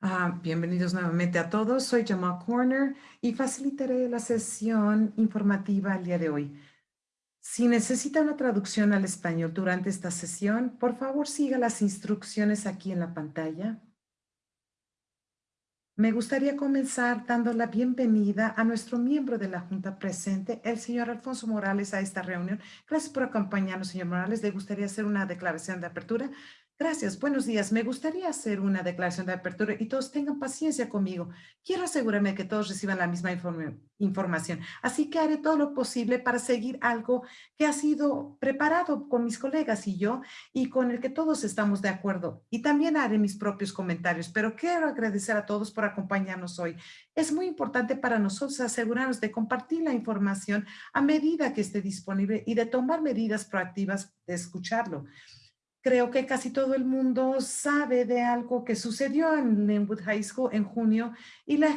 Ah, bienvenidos nuevamente a todos. Soy Jamal Corner y facilitaré la sesión informativa el día de hoy. Si necesita una traducción al español durante esta sesión, por favor siga las instrucciones aquí en la pantalla. Me gustaría comenzar dando la bienvenida a nuestro miembro de la Junta presente, el señor Alfonso Morales, a esta reunión. Gracias por acompañarnos, señor Morales. ¿Le gustaría hacer una declaración de apertura? Gracias, buenos días. Me gustaría hacer una declaración de apertura y todos tengan paciencia conmigo. Quiero asegurarme que todos reciban la misma información, así que haré todo lo posible para seguir algo que ha sido preparado con mis colegas y yo y con el que todos estamos de acuerdo. Y también haré mis propios comentarios, pero quiero agradecer a todos por acompañarnos hoy. Es muy importante para nosotros asegurarnos de compartir la información a medida que esté disponible y de tomar medidas proactivas de escucharlo creo que casi todo el mundo sabe de algo que sucedió en Linwood High School en junio y la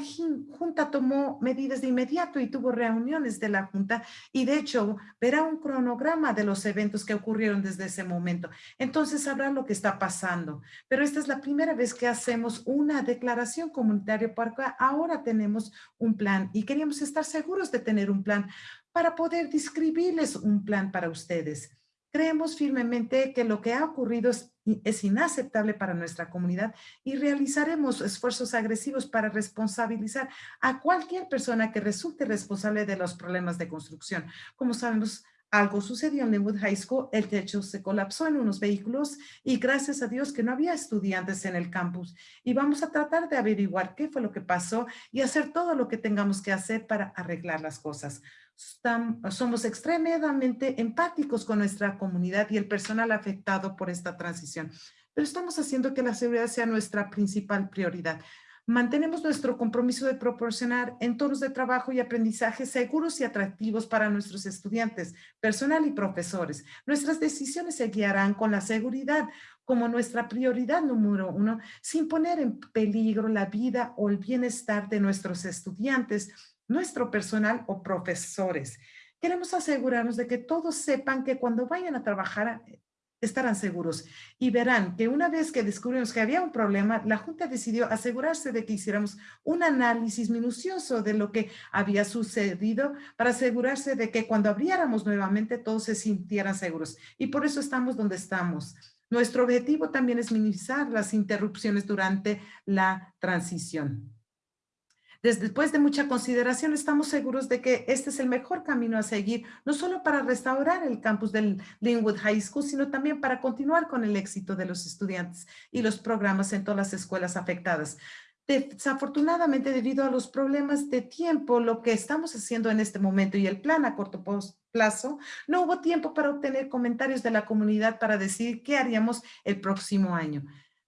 Junta tomó medidas de inmediato y tuvo reuniones de la Junta y de hecho verá un cronograma de los eventos que ocurrieron desde ese momento. Entonces sabrá lo que está pasando. Pero esta es la primera vez que hacemos una declaración comunitaria porque ahora tenemos un plan y queríamos estar seguros de tener un plan para poder describirles un plan para ustedes. Creemos firmemente que lo que ha ocurrido es, inaceptable para nuestra comunidad y realizaremos esfuerzos agresivos para responsabilizar a cualquier persona que resulte responsable de los problemas de construcción. Como sabemos, algo sucedió en Linwood High School, el techo se colapsó en unos vehículos y gracias a Dios que no había estudiantes en el campus. Y vamos a tratar de averiguar qué fue lo que pasó y hacer todo lo que tengamos que hacer para arreglar las cosas somos extremadamente empáticos con nuestra comunidad y el personal afectado por esta transición. Pero estamos haciendo que la seguridad sea nuestra principal prioridad. Mantenemos nuestro compromiso de proporcionar entornos de trabajo y aprendizaje seguros y atractivos para nuestros estudiantes, personal y profesores. Nuestras decisiones se guiarán con la seguridad como nuestra prioridad número uno, sin poner en peligro la vida o el bienestar de nuestros estudiantes, nuestro personal o profesores. Queremos asegurarnos de que todos sepan que cuando vayan a trabajar eh, estarán seguros y verán que una vez que descubrimos que había un problema, la Junta decidió asegurarse de que hiciéramos un análisis minucioso de lo que había sucedido para asegurarse de que cuando abriéramos nuevamente todos se sintieran seguros. Y por eso estamos donde estamos. Nuestro objetivo también es minimizar las interrupciones durante la transición. Después de mucha consideración, estamos seguros de que este es el mejor camino a seguir, no solo para restaurar el campus del Linwood High School, sino también para continuar con el éxito de los estudiantes y los programas en todas las escuelas afectadas. Desafortunadamente, debido a los problemas de tiempo, lo que estamos haciendo en este momento y el plan a corto plazo, no hubo tiempo para obtener comentarios de la comunidad para decir qué haríamos el próximo año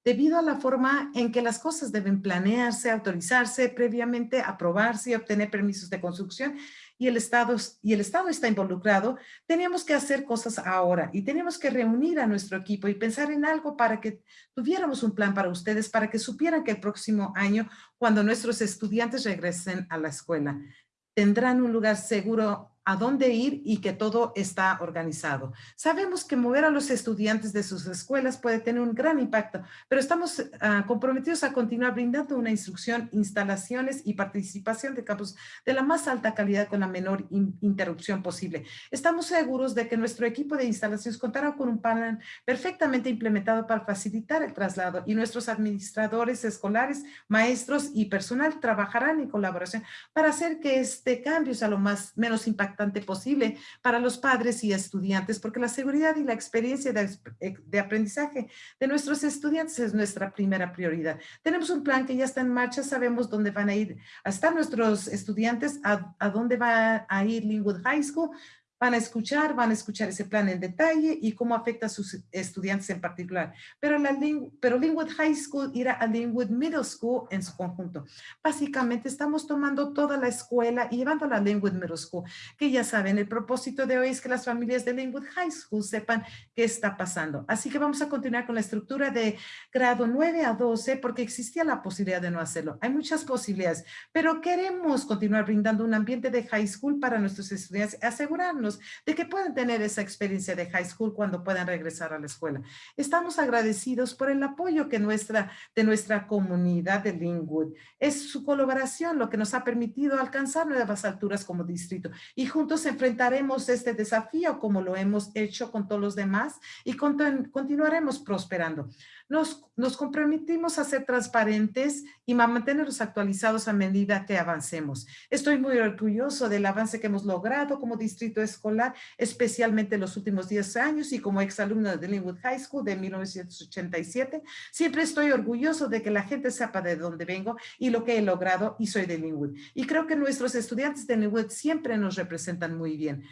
debido a la forma en que las cosas deben planearse, autorizarse previamente, aprobarse y obtener permisos de construcción y el Estado, está involucrado, teníamos que hacer cosas ahora y teníamos que reunir a nuestro equipo y pensar en algo para que tuviéramos un plan para ustedes, para que supieran que el próximo año, cuando nuestros estudiantes regresen a la escuela, tendrán un lugar seguro a dónde ir y que todo está organizado. Sabemos que mover a los estudiantes de sus escuelas puede tener un gran impacto, pero estamos ah, comprometidos a continuar brindando una instrucción, instalaciones y participación de campus de la más alta calidad con la menor interrupción posible. Estamos seguros de que nuestro equipo de instalaciones contará con un panel perfectamente implementado para facilitar el traslado y nuestros administradores escolares, maestros y personal trabajarán en colaboración para hacer que este cambio sea lo más menos impactante posible para los padres y estudiantes, porque la seguridad y la experiencia de, eh, aprendizaje de nuestros estudiantes es nuestra primera prioridad. Tenemos un plan que ya está en marcha, sabemos dónde van a ir a estar nuestros estudiantes, a, a dónde va a ir Linwood High School, van a escuchar, van a escuchar ese plan en detalle y cómo afecta a sus estudiantes en particular. Pero, la, pero Linwood High School irá a Linwood Middle School en su conjunto. Básicamente estamos tomando toda la escuela y llevándola a Linwood Middle School, que ya saben, el propósito de hoy es que las familias de Linwood High School sepan qué está pasando. Así que vamos a continuar con la estructura de grado 9 a 12 porque existía la posibilidad de no hacerlo. Hay muchas posibilidades, pero queremos continuar brindando un ambiente de high school para nuestros estudiantes, asegurarnos de que puedan tener esa experiencia de high school cuando puedan regresar a la escuela. Estamos agradecidos por el apoyo que nuestra, de nuestra comunidad de Linwood. Es su colaboración lo que nos ha permitido alcanzar nuevas alturas como distrito y juntos enfrentaremos este desafío como lo hemos hecho con todos los demás y continuaremos prosperando. Nos, comprometimos a ser transparentes y a mantenerlos actualizados a medida que avancemos. Estoy muy orgulloso del avance que hemos logrado como distrito escolar, especialmente en los últimos 10 años y como exalumna de Linwood High School de 1987. Siempre estoy orgulloso de que la gente sepa de dónde vengo y lo que he logrado y soy de Linwood. Y creo que nuestros estudiantes de Linwood siempre nos representan muy bien.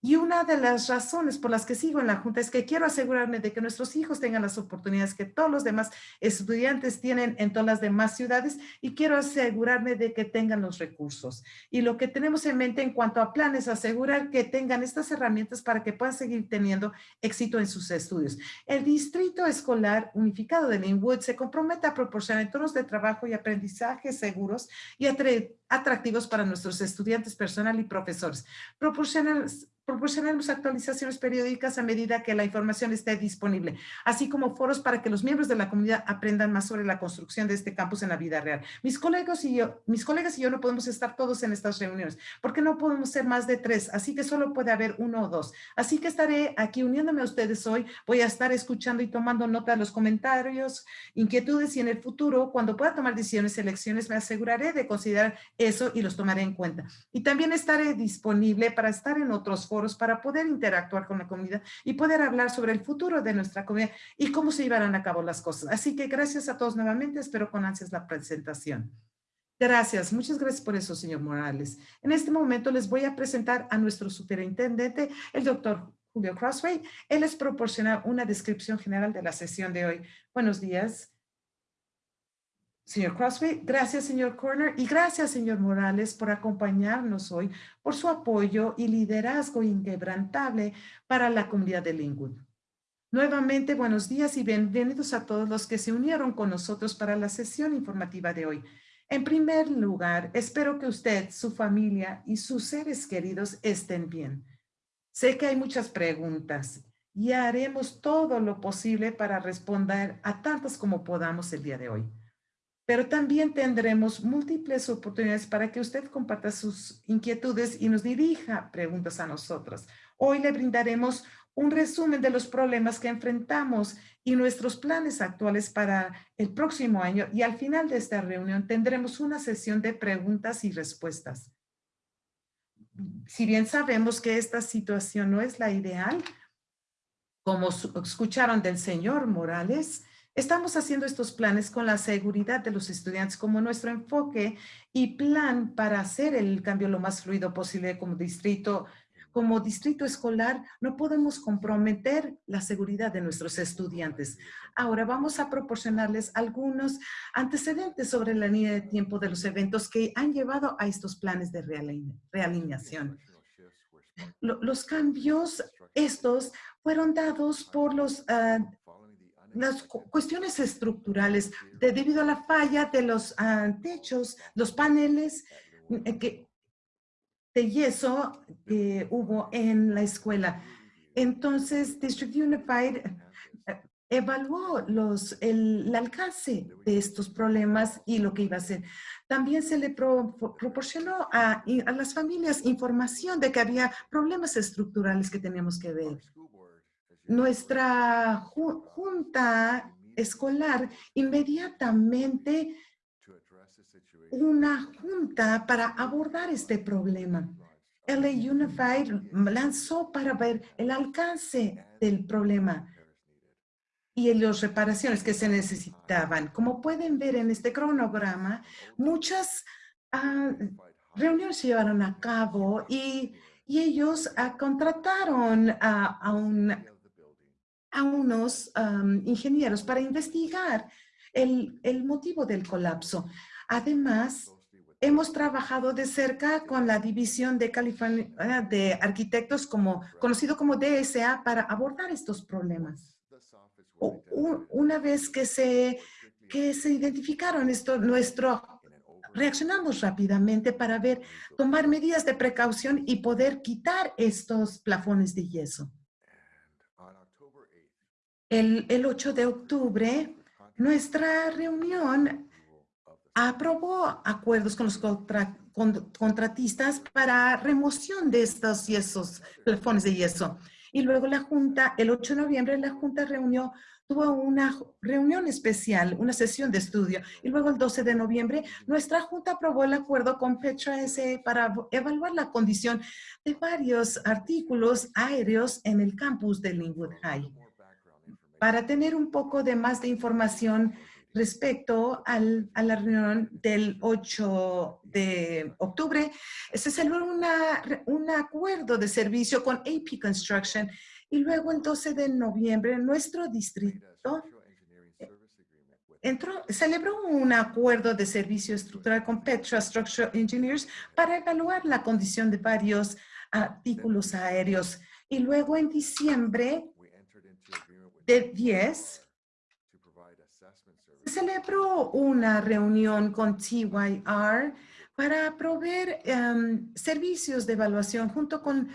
Y una de las razones por las que sigo en la Junta es que quiero asegurarme de que nuestros hijos tengan las oportunidades que todos los demás estudiantes tienen en todas las demás ciudades y quiero asegurarme de que tengan los recursos. Y lo que tenemos en mente en cuanto a planes, asegurar que tengan estas herramientas para que puedan seguir teniendo éxito en sus estudios. El Distrito Escolar Unificado de Linwood se compromete a proporcionar entornos de trabajo y aprendizaje seguros y atractivos para nuestros estudiantes, personal y profesores. Proporcionan proporcionaremos actualizaciones periódicas a medida que la información esté disponible, así como foros para que los miembros de la comunidad aprendan más sobre la construcción de este campus en la vida real. Mis colegas y yo, mis colegas y yo no podemos estar todos en estas reuniones, porque no podemos ser más de tres, así que solo puede haber uno o dos. Así que estaré aquí uniéndome a ustedes hoy. Voy a estar escuchando y tomando nota de los comentarios, inquietudes y en el futuro, cuando pueda tomar decisiones, elecciones, me aseguraré de considerar eso y los tomaré en cuenta. Y también estaré disponible para estar en otros foros para poder interactuar con la comunidad y poder hablar sobre el futuro de nuestra comunidad y cómo se llevarán a cabo las cosas. Así que gracias a todos nuevamente, espero con ansias la presentación. Gracias, muchas gracias por eso, señor Morales. En este momento les voy a presentar a nuestro superintendente, el doctor Julio Crossway. Él les proporciona una descripción general de la sesión de hoy. Buenos días señor Crossway. Gracias, señor Corner. Y gracias, señor Morales, por acompañarnos hoy, por su apoyo y liderazgo inquebrantable para la comunidad de Linwood. Nuevamente, buenos días y bienvenidos a todos los que se unieron con nosotros para la sesión informativa de hoy. En primer lugar, espero que usted, su familia y sus seres queridos estén bien. Sé que hay muchas preguntas y haremos todo lo posible para responder a tantas como podamos el día de hoy pero también tendremos múltiples oportunidades para que usted comparta sus inquietudes y nos dirija preguntas a nosotros. Hoy le brindaremos un resumen de los problemas que enfrentamos y nuestros planes actuales para el próximo año y al final de esta reunión tendremos una sesión de preguntas y respuestas. Si bien sabemos que esta situación no es la ideal, como escucharon del señor Morales, Estamos haciendo estos planes con la seguridad de los estudiantes como nuestro enfoque y plan para hacer el cambio lo más fluido posible como distrito. Como distrito escolar no podemos comprometer la seguridad de nuestros estudiantes. Ahora vamos a proporcionarles algunos antecedentes sobre la línea de tiempo de los eventos que han llevado a estos planes de realineación. Los cambios estos fueron dados por los uh, las cuestiones estructurales de, debido a la falla de los ah, techos, los paneles eh, de yeso que hubo en la escuela. Entonces, District Unified eh, evaluó los, el, alcance de estos problemas y lo que iba a hacer. También se le proporcionó a, a, las familias información de que había problemas estructurales que teníamos que ver nuestra junta escolar inmediatamente una junta para abordar este problema. LA Unified lanzó para ver el alcance del problema y las reparaciones que se necesitaban. Como pueden ver en este cronograma, muchas ah, reuniones se llevaron a cabo y, ellos ah, contrataron a un a unos ingenieros para investigar el, el motivo del colapso. Además, hemos trabajado de cerca con la División de, California, de Arquitectos, como, conocido como DSA, para abordar estos problemas. Una vez que se, que se identificaron esto, nuestro reaccionamos rápidamente para ver, tomar medidas de precaución y poder quitar estos plafones de yeso. El, el 8 de octubre, nuestra reunión aprobó acuerdos con los contratistas para remoción de estos yesos, plafones de yeso. Y luego la Junta, el 8 de noviembre, la Junta reunió, tuvo una reunión especial, una sesión de estudio. Y luego el 12 de noviembre, nuestra Junta aprobó el acuerdo con Petra S para evaluar la condición de varios artículos aéreos en el campus de Linwood High. Para tener un poco de más de información respecto al, a la reunión del 8 de octubre, se celebró una, un acuerdo de servicio con AP Construction y luego el 12 de noviembre nuestro distrito entró, celebró un acuerdo de servicio estructural con Petra Structural Engineers para evaluar la condición de varios artículos aéreos. Y luego en diciembre de 10, celebró una reunión con TYR para proveer em, servicios de evaluación junto con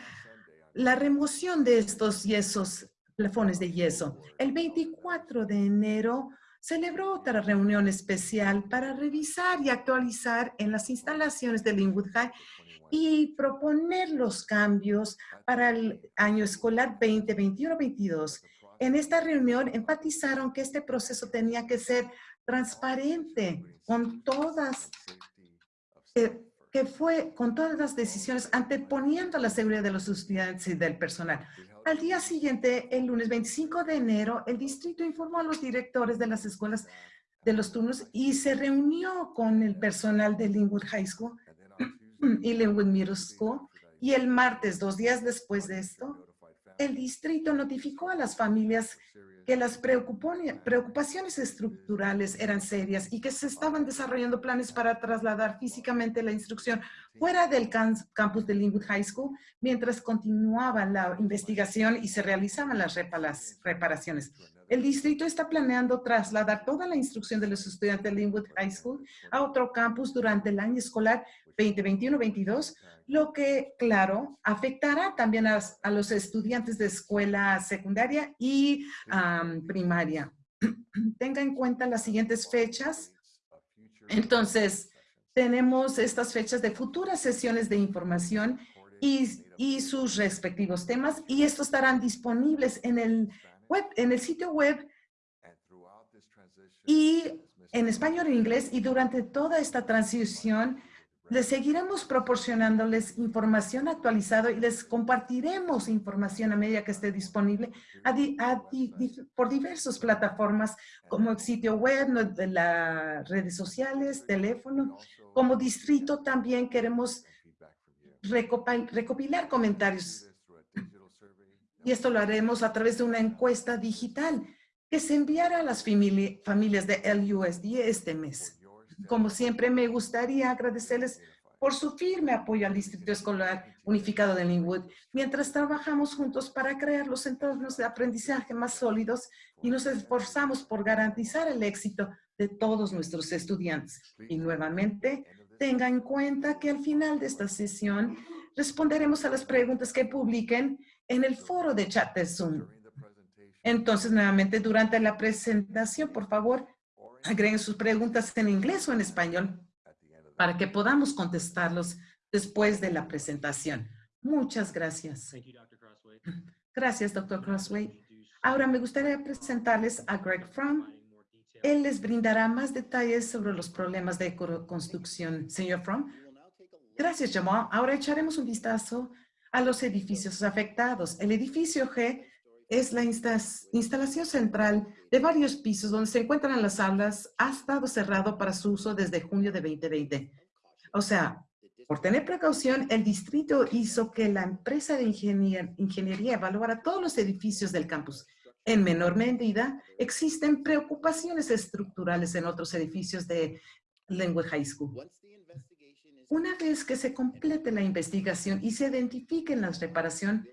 la remoción de estos yesos, plafones de yeso. El 24 de enero celebró otra reunión especial para revisar y actualizar en las instalaciones de Linwood High y proponer los cambios para el año escolar 2021-22. En esta reunión enfatizaron que este proceso tenía que ser transparente con todas, que fue con todas las decisiones anteponiendo la seguridad de los estudiantes y del personal. Al día siguiente, el lunes 25 de enero, el distrito informó a los directores de las escuelas de los turnos y se reunió con el personal de Linwood High School y Linwood Middle School. Y el martes, dos días después de esto, el distrito notificó a las familias que las preocupaciones estructurales eran serias y que se estaban desarrollando planes para trasladar físicamente la instrucción fuera del campus de Linwood High School mientras continuaba la investigación y se realizaban las reparaciones. El distrito está planeando trasladar toda la instrucción de los estudiantes de Linwood High School a otro campus durante el año escolar 2021-22, lo que, claro, afectará también a, los estudiantes de escuela secundaria y primaria. Tenga en cuenta las siguientes fechas. Entonces, tenemos estas fechas de futuras sesiones de información y, sus respectivos temas y estos estarán disponibles en el web, en el sitio web y en español e inglés y durante toda esta transición les seguiremos proporcionándoles información actualizada y les compartiremos información a medida que esté disponible por diversas plataformas como el sitio web, las redes sociales, teléfono. Como distrito también queremos recopilar comentarios y esto lo haremos a través de una encuesta digital que se enviará a las familias de LUSD este mes. Como siempre, me gustaría agradecerles por su firme apoyo al Distrito Escolar Unificado de Linwood, mientras trabajamos juntos para crear los entornos de aprendizaje más sólidos y nos esforzamos por garantizar el éxito de todos nuestros estudiantes. Y nuevamente, tenga en cuenta que al final de esta sesión responderemos a las preguntas que publiquen en el foro de chat de Zoom. Entonces, nuevamente, durante la presentación, por favor, agreguen sus preguntas en inglés o en español para que podamos contestarlos después de la presentación. Muchas gracias. Gracias, doctor Crossway. Ahora me gustaría presentarles a Greg Fromm. Él les brindará más detalles sobre los problemas de construcción. Señor Fromm. Gracias, Jamal. Ahora echaremos un vistazo a los edificios afectados. El edificio G es la instalación central de varios pisos donde se encuentran las aulas. Ha estado cerrado para su uso desde junio de 2020. O sea, por tener precaución, el distrito hizo que la empresa de ingeniería evaluara todos los edificios del campus. En menor medida, existen preocupaciones estructurales en otros edificios de Lengua High School. Una vez que se complete la investigación y se identifiquen las reparaciones,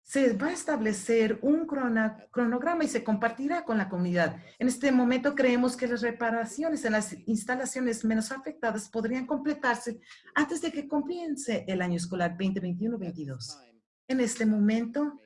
se va a establecer un cronograma y se compartirá con la comunidad. En este momento creemos que las reparaciones en las instalaciones menos afectadas podrían completarse antes de que comience el año escolar 2021-22. En este momento,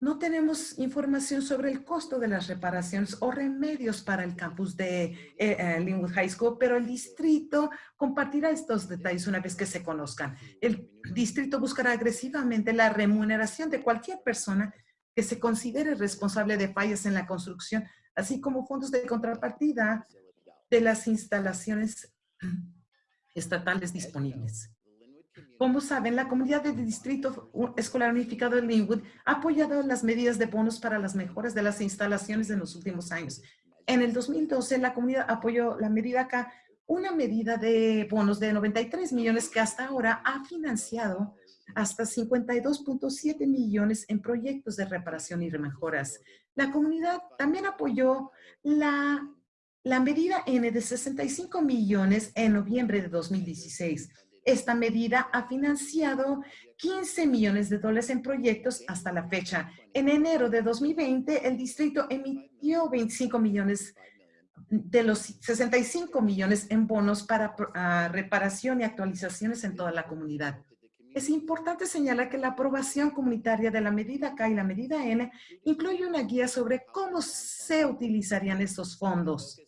no tenemos información sobre el costo de las reparaciones o remedios para el campus de eh, eh, Linwood High School, pero el distrito compartirá estos detalles una vez que se conozcan. El distrito buscará agresivamente la remuneración de cualquier persona que se considere responsable de fallas en la construcción, así como fondos de contrapartida de las instalaciones estatales disponibles. Como saben, la comunidad del Distrito Escolar Unificado de Linwood ha apoyado las medidas de bonos para las mejoras de las instalaciones en los últimos años. En el 2012, la comunidad apoyó la medida acá, una medida de bonos de 93 millones que hasta ahora ha financiado hasta 52.7 millones en proyectos de reparación y mejoras. La comunidad también apoyó la, la medida N de 65 millones en noviembre de 2016 esta medida ha financiado 15 millones de dólares en proyectos hasta la fecha. En enero de 2020, el distrito emitió 25 millones de los 65 millones en bonos para reparación y actualizaciones en toda la comunidad. Es importante señalar que la aprobación comunitaria de la medida K y la medida N incluye una guía sobre cómo se utilizarían estos fondos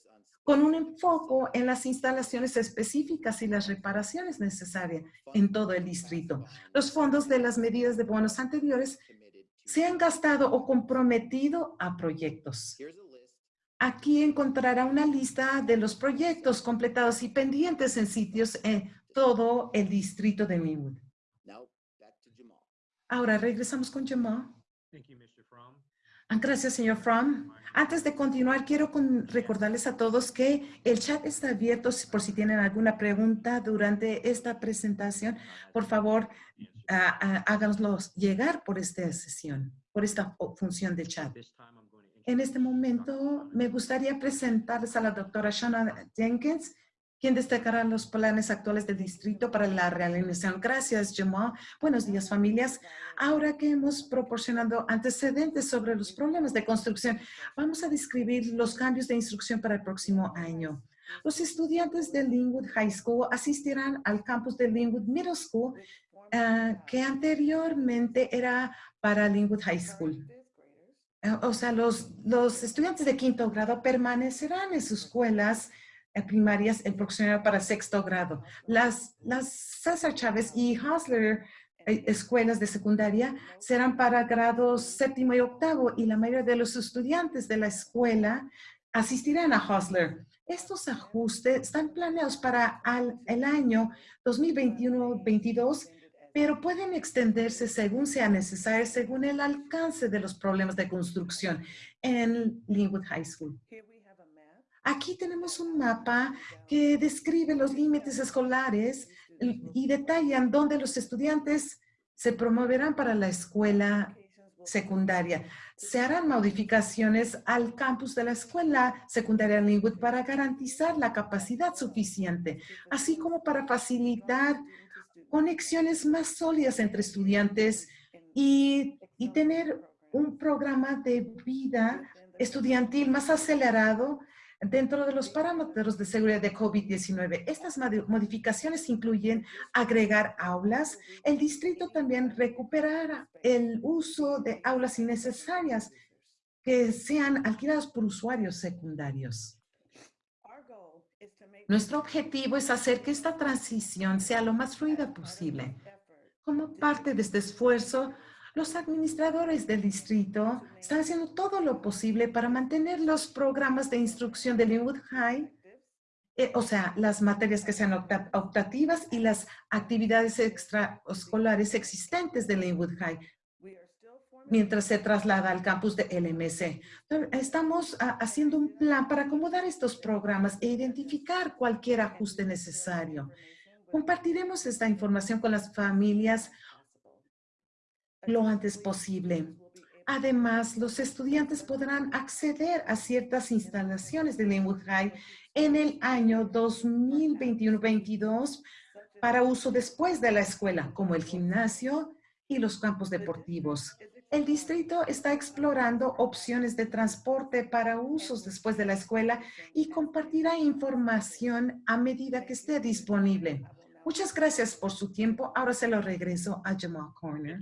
con un enfoque en las instalaciones específicas y las reparaciones necesarias en todo el distrito. Los fondos de las medidas de bonos anteriores se han gastado o comprometido a proyectos. Aquí encontrará una lista de los proyectos completados y pendientes en sitios en todo el distrito de Mewood. Ahora regresamos con Jamal. Ah, gracias, señor Fromm. Antes de continuar, quiero recordarles a todos que el chat está abierto por si tienen alguna pregunta durante esta presentación. Por favor, háganoslo llegar por esta sesión, por esta función del chat. En este momento, me gustaría presentarles a la doctora Shanna Jenkins, quien destacará los planes actuales del distrito para la realización. Gracias, Jamal. Buenos días, familias. Ahora que hemos proporcionado antecedentes sobre los problemas de construcción, vamos a describir los cambios de instrucción para el próximo año. Los estudiantes de Linwood High School asistirán al campus de Linwood Middle School, eh, que anteriormente era para Linwood High School. Eh, o sea, los, los estudiantes de quinto grado permanecerán en sus escuelas primarias el próximo para sexto grado. Las, las César Chávez y Hosler eh, escuelas de secundaria serán para grados séptimo y octavo y la mayoría de los estudiantes de la escuela asistirán a Hosler. Estos ajustes están planeados para el año 2021-22, pero pueden extenderse según sea necesario, según el alcance de los problemas de construcción en Linwood High School. Aquí tenemos un mapa que describe los límites escolares y detallan dónde los estudiantes se promoverán para la escuela secundaria. Se harán modificaciones al campus de la escuela secundaria Linwood para garantizar la capacidad suficiente, así como para facilitar conexiones más sólidas entre estudiantes y, y tener un programa de vida estudiantil más acelerado dentro de los parámetros de seguridad de COVID-19. Estas modificaciones incluyen agregar aulas. El distrito también recuperará el uso de aulas innecesarias que sean alquiladas por usuarios secundarios. Nuestro objetivo es hacer que esta transición sea lo más fluida posible. Como parte de este esfuerzo, los administradores del distrito están haciendo todo lo posible para mantener los programas de instrucción de Linwood High, eh, o sea, las materias que sean optativas y las actividades extraescolares existentes de Linwood High, mientras se traslada al campus de LMC. Estamos ah, haciendo un plan para acomodar estos programas e identificar cualquier ajuste necesario. Compartiremos esta información con las familias lo antes posible. Además, los estudiantes podrán acceder a ciertas instalaciones de Linwood High en el año 2021-22 para uso después de la escuela, como el gimnasio y los campos deportivos. El distrito está explorando opciones de transporte para usos después de la escuela y compartirá información a medida que esté disponible. Muchas gracias por su tiempo. Ahora se lo regreso a Jamal Corner.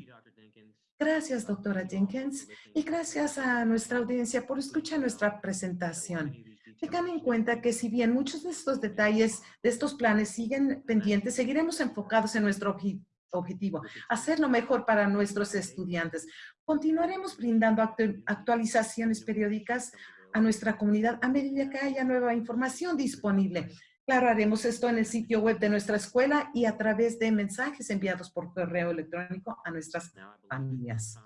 Gracias, doctora Jenkins, y gracias a nuestra audiencia por escuchar nuestra presentación. Tengan en cuenta que si bien muchos de estos detalles de estos planes siguen pendientes, seguiremos enfocados en nuestro objetivo, hacerlo mejor para nuestros estudiantes. Continuaremos brindando actualizaciones periódicas a nuestra comunidad a medida que haya nueva información disponible. Claro, haremos esto en el sitio web de nuestra escuela y a través de mensajes enviados por correo electrónico a nuestras familias.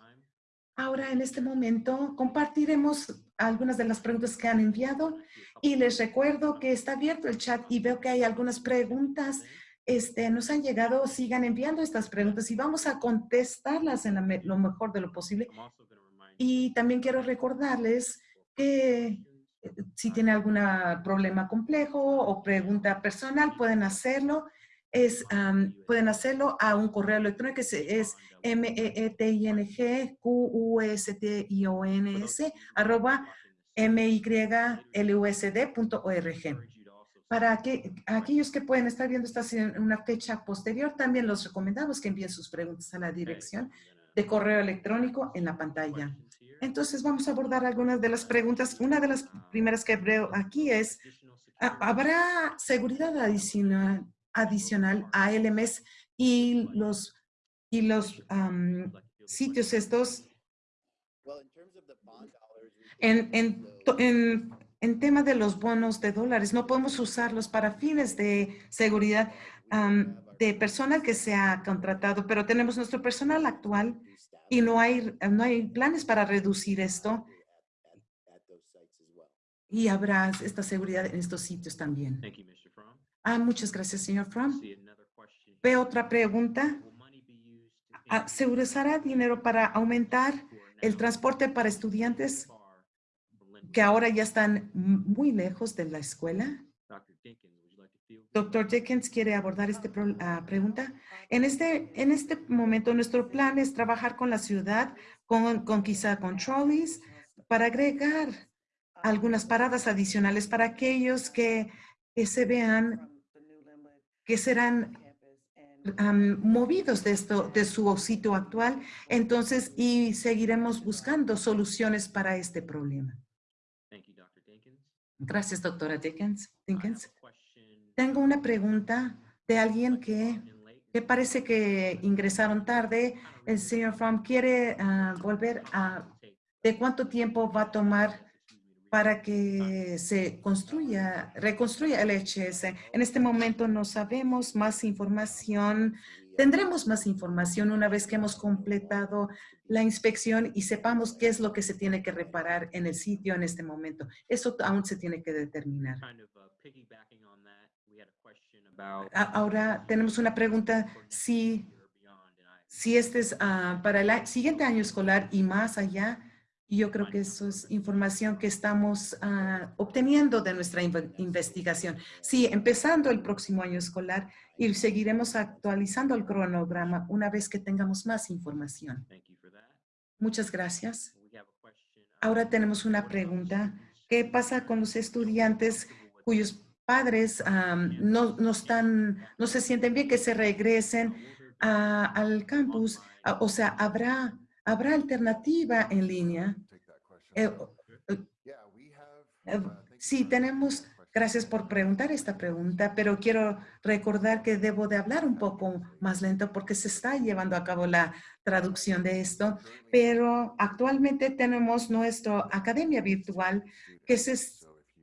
Ahora, en este momento, compartiremos algunas de las preguntas que han enviado y les recuerdo que está abierto el chat y veo que hay algunas preguntas este, nos han llegado, sigan enviando estas preguntas y vamos a contestarlas en lo mejor de lo posible. Y también quiero recordarles que si tienen algún problema complejo o pregunta personal, pueden hacerlo. Es, pueden hacerlo a un correo electrónico que es, es m e e t i n g q s t i o n s arroba m y l u s d org. Para que, aquellos que pueden estar viendo esta en una fecha posterior, también los recomendamos que envíen sus preguntas a la dirección de correo electrónico en la pantalla. Entonces vamos a abordar algunas de las preguntas. Una de las primeras que veo aquí es, ¿habrá seguridad adicional, adicional a LMS y los, y los sitios estos en, en, en en tema de los bonos de dólares, no podemos usarlos para fines de seguridad de personal que se ha contratado, pero tenemos nuestro personal actual y no hay, no hay planes para reducir esto. Y habrá esta seguridad en estos sitios también. Ah, muchas gracias, señor Fromm. Veo otra pregunta. Ah, ¿Se usará dinero para aumentar el transporte para estudiantes que ahora ya están muy lejos de la escuela? Doctor Jenkins quiere abordar esta pregunta. En este, en este momento, nuestro plan es trabajar con la ciudad, con, con quizá con trolleys, para agregar algunas paradas adicionales para aquellos que, que se vean que serán movidos de esto, de su sitio actual. Entonces, y seguiremos buscando soluciones para este problema. Gracias, doctora Dickens. Tengo una pregunta de alguien que, que, parece que ingresaron tarde. El señor Fromm quiere ah, volver a... ¿De cuánto tiempo va a tomar para que se construya, reconstruya el HS? En este momento no sabemos más información. Tendremos más información una vez que hemos completado la inspección y sepamos qué es lo que se tiene que reparar en el sitio en este momento. Eso aún se tiene que determinar. Uh, ahora tenemos una pregunta si, si este es ah, para el siguiente año escolar y más allá. Y yo creo que eso es información que estamos ah, obteniendo de nuestra investigación. Sí, empezando el próximo año escolar y seguiremos actualizando el cronograma una vez que tengamos más información. Muchas gracias. Ahora tenemos una pregunta. ¿Qué pasa con los estudiantes cuyos padres no, no, están, no se sienten bien que se regresen al campus? O sea, ¿habrá, ¿habrá alternativa en línea? Eh, eh, eh, sí, tenemos Gracias por preguntar esta pregunta, pero quiero recordar que debo de hablar un poco más lento porque se está llevando a cabo la traducción de esto, pero actualmente tenemos nuestra academia virtual que, se,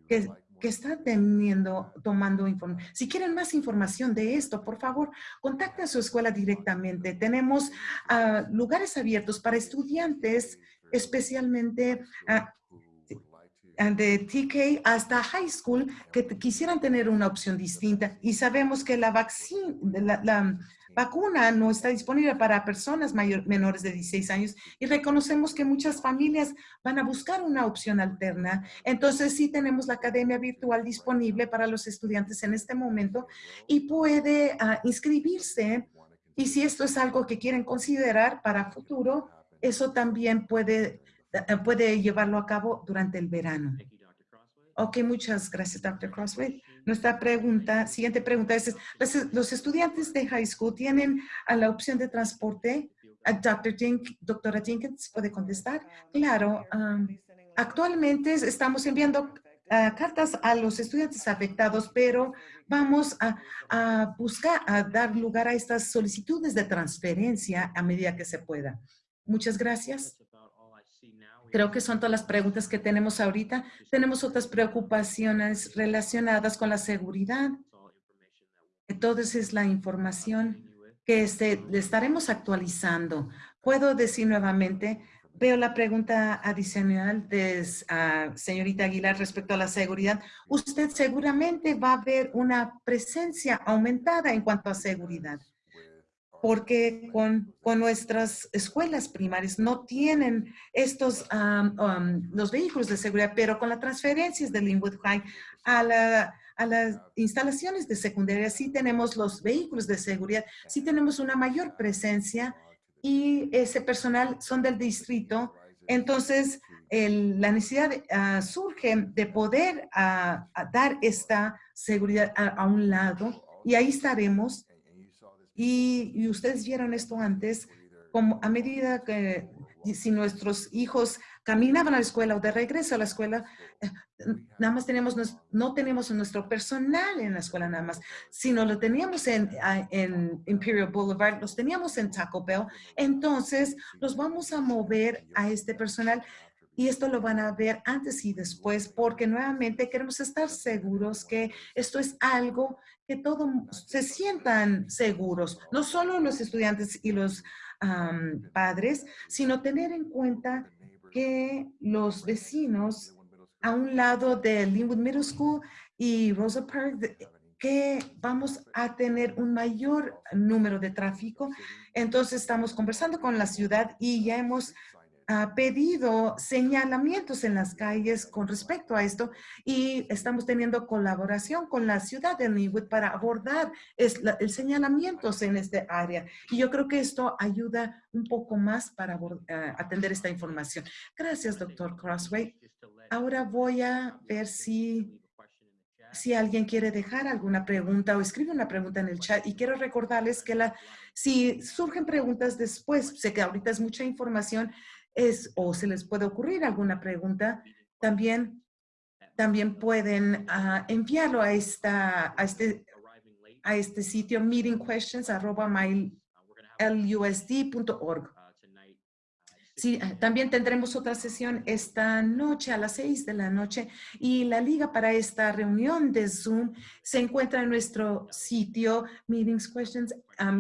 que, está teniendo, tomando información. Si quieren más información de esto, por favor, contacten a su escuela directamente. Tenemos ah, lugares abiertos para estudiantes, especialmente uh, de TK hasta high school que quisieran tener una opción distinta y sabemos que la, la, vacuna no está disponible para personas menores de 16 años y reconocemos que muchas familias van a buscar una opción alterna. Entonces sí tenemos la academia virtual disponible para los estudiantes en este momento y puede ah, inscribirse y si esto es algo que quieren considerar para futuro, eso también puede, eh, puede llevarlo a cabo durante el verano. Ok, muchas gracias, Dr. Crossway. Nuestra pregunta, siguiente pregunta es, ¿los estudiantes de high school tienen a la opción de transporte? Dr. Dink, doctora Jenkins puede contestar. Claro, um, actualmente estamos enviando uh, cartas a los estudiantes afectados, pero vamos a, a, buscar, a dar lugar a estas solicitudes de transferencia a medida que se pueda. Muchas gracias. Creo que son todas las preguntas que tenemos ahorita. Tenemos otras preocupaciones relacionadas con la seguridad. Entonces es la información que este, le estaremos actualizando. Puedo decir nuevamente, veo la pregunta adicional de uh, señorita Aguilar respecto a la seguridad. Usted seguramente va a ver una presencia aumentada en cuanto a seguridad porque con, con, nuestras escuelas primarias no tienen estos, los vehículos de seguridad, pero con las transferencias de Linwood High a, la, a las instalaciones de secundaria sí tenemos los vehículos de seguridad, sí tenemos una mayor presencia y ese personal son del distrito, entonces la necesidad ah, surge de poder ah, dar esta seguridad a un lado y ahí estaremos y, ustedes vieron esto antes, como a medida que si nuestros hijos caminaban a la escuela o de regreso a la escuela, eh, nada más teníamos, no tenemos nuestro personal en la escuela nada más, sino lo teníamos en, en Imperial Boulevard, los teníamos en Taco Bell, entonces los vamos a mover a este personal y esto lo van a ver antes y después porque nuevamente queremos estar seguros que esto es algo que todos se sientan seguros, no solo los estudiantes y los padres, sino tener en cuenta que los vecinos a un lado de Linwood Middle School y Rosa Park, que vamos a tener un mayor número de tráfico. Entonces estamos conversando con la ciudad y ya hemos ha pedido señalamientos en las calles con respecto a esto y estamos teniendo colaboración con la ciudad de Linwood para abordar el señalamientos en este área. Y yo creo que esto ayuda un poco más para eh, atender esta información. Gracias, doctor Crossway. Ahora voy a ver si si alguien quiere dejar alguna pregunta o escribe una pregunta en el chat y quiero recordarles que la, si surgen preguntas después, sé que ahorita es mucha información, es o se les puede ocurrir alguna pregunta, también, también pueden uh, enviarlo a, esta, a, este, a este sitio meetingquestions.mylusd.org. Sí, también tendremos otra sesión esta noche a las seis de la noche y la liga para esta reunión de Zoom se encuentra en nuestro sitio Meetings Questions, uh,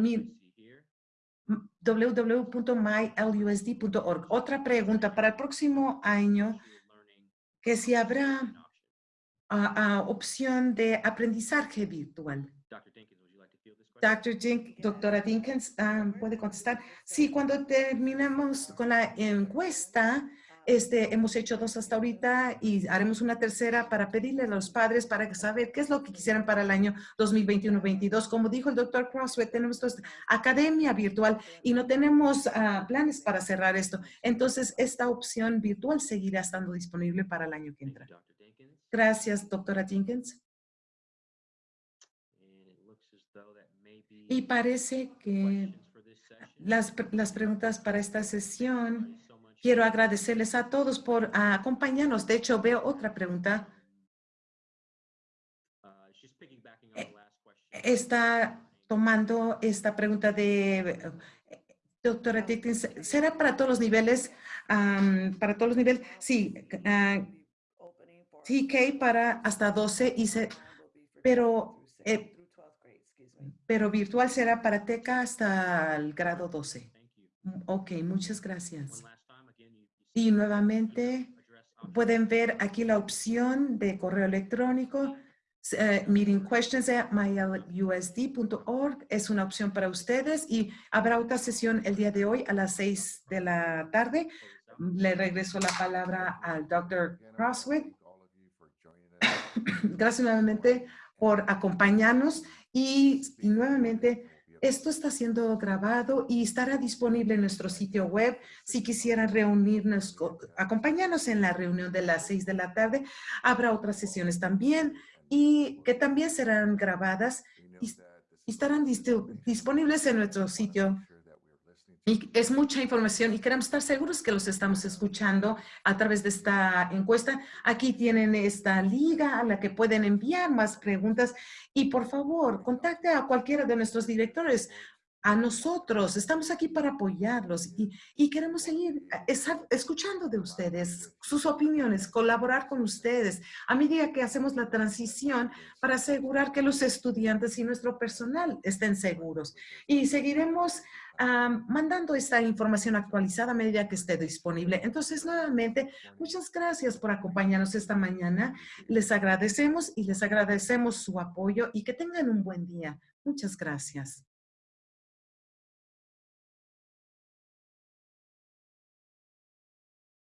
www.mylusd.org. Otra pregunta para el próximo año, que si habrá ah, opción de aprendizaje virtual. Dr. Dink, doctora Dinkins, ah, ¿puede contestar? Sí, cuando terminemos con la encuesta, este, hemos hecho dos hasta ahorita y haremos una tercera para pedirle a los padres para saber qué es lo que quisieran para el año 2021-22. Como dijo el doctor Crossway, tenemos academia virtual y no tenemos ah, planes para cerrar esto. Entonces, esta opción virtual seguirá estando disponible para el año que entra. Gracias, doctora Jenkins. Y parece que las, las preguntas para esta sesión Quiero agradecerles a todos por acompañarnos. De hecho, veo otra pregunta. Eh, está tomando esta pregunta de eh, doctora Dickens. ¿Será para todos los niveles? para todos los niveles. Sí. Uh, TK para hasta 12 y se, pero, eh, pero virtual será para TECA hasta el grado 12. Ok, muchas gracias. Y nuevamente pueden ver aquí la opción de correo electrónico. Uh, at mylusd.org es una opción para ustedes y habrá otra sesión el día de hoy a las seis de la tarde. Le regreso la palabra al Dr. Crosswick. Gracias nuevamente por acompañarnos y nuevamente Esto está siendo grabado y estará disponible en nuestro sitio web. Si quisieran reunirnos, acompañarnos en la reunión de las seis de la tarde, habrá otras sesiones también y que también serán grabadas y estarán disponibles en nuestro sitio y es mucha información y queremos estar seguros que los estamos escuchando a través de esta encuesta. Aquí tienen esta liga a la que pueden enviar más preguntas y por favor, contacte a cualquiera de nuestros directores a nosotros. Estamos aquí para apoyarlos y, queremos seguir escuchando de ustedes, sus opiniones, colaborar con ustedes a medida que hacemos la transición para asegurar que los estudiantes y nuestro personal estén seguros. Y seguiremos mandando esta información actualizada a medida que esté disponible. Entonces, nuevamente, muchas gracias por acompañarnos esta mañana. Les agradecemos y les agradecemos su apoyo y que tengan un buen día. Muchas gracias.